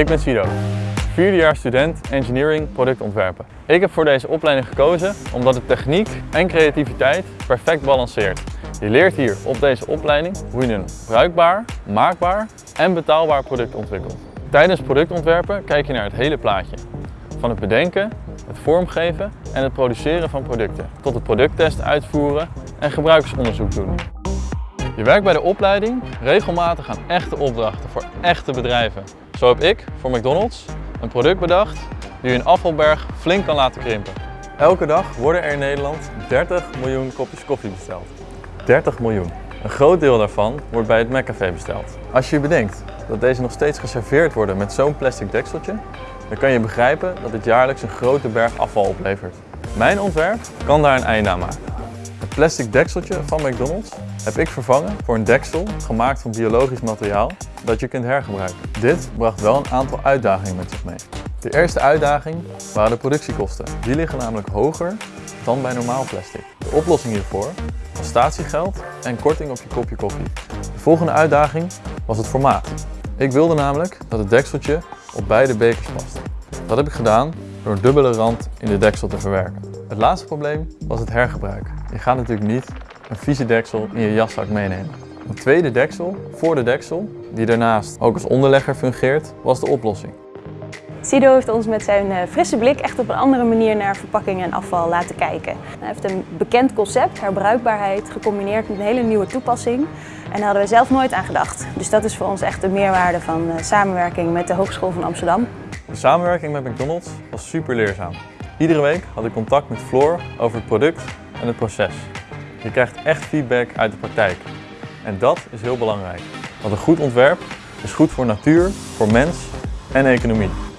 Ik ben Sido, vierdejaars student Engineering productontwerpen. Ik heb voor deze opleiding gekozen omdat de techniek en creativiteit perfect balanceert. Je leert hier op deze opleiding hoe je een bruikbaar, maakbaar en betaalbaar product ontwikkelt. Tijdens productontwerpen kijk je naar het hele plaatje. Van het bedenken, het vormgeven en het produceren van producten, tot het producttest uitvoeren en gebruikersonderzoek doen. Je werkt bij de opleiding regelmatig aan echte opdrachten voor echte bedrijven. Zo heb ik voor McDonald's een product bedacht die een afvalberg flink kan laten krimpen. Elke dag worden er in Nederland 30 miljoen kopjes koffie besteld. 30 miljoen. Een groot deel daarvan wordt bij het McCafé besteld. Als je bedenkt dat deze nog steeds geserveerd worden met zo'n plastic dekseltje, dan kan je begrijpen dat het jaarlijks een grote berg afval oplevert. Mijn ontwerp kan daar een einde aan maken. Het plastic dekseltje van McDonald's heb ik vervangen voor een deksel gemaakt van biologisch materiaal dat je kunt hergebruiken. Dit bracht wel een aantal uitdagingen met zich mee. De eerste uitdaging waren de productiekosten. Die liggen namelijk hoger dan bij normaal plastic. De oplossing hiervoor was statiegeld en korting op je kopje koffie. De volgende uitdaging was het formaat. Ik wilde namelijk dat het dekseltje op beide bekers past. Dat heb ik gedaan door dubbele rand in de deksel te verwerken. Het laatste probleem was het hergebruik. Je gaat natuurlijk niet een vieze deksel in je jaszak meenemen. Een tweede deksel voor de deksel, die daarnaast ook als onderlegger fungeert, was de oplossing. Sido heeft ons met zijn eh, frisse blik echt op een andere manier naar verpakkingen en afval laten kijken. Hij heeft een bekend concept, herbruikbaarheid, gecombineerd met een hele nieuwe toepassing. En daar hadden we zelf nooit aan gedacht. Dus dat is voor ons echt de meerwaarde van eh, samenwerking met de Hogeschool van Amsterdam. De samenwerking met McDonald's was super leerzaam. Iedere week had ik contact met Floor over het product en het proces. Je krijgt echt feedback uit de praktijk. En dat is heel belangrijk. Want een goed ontwerp is goed voor natuur, voor mens en economie.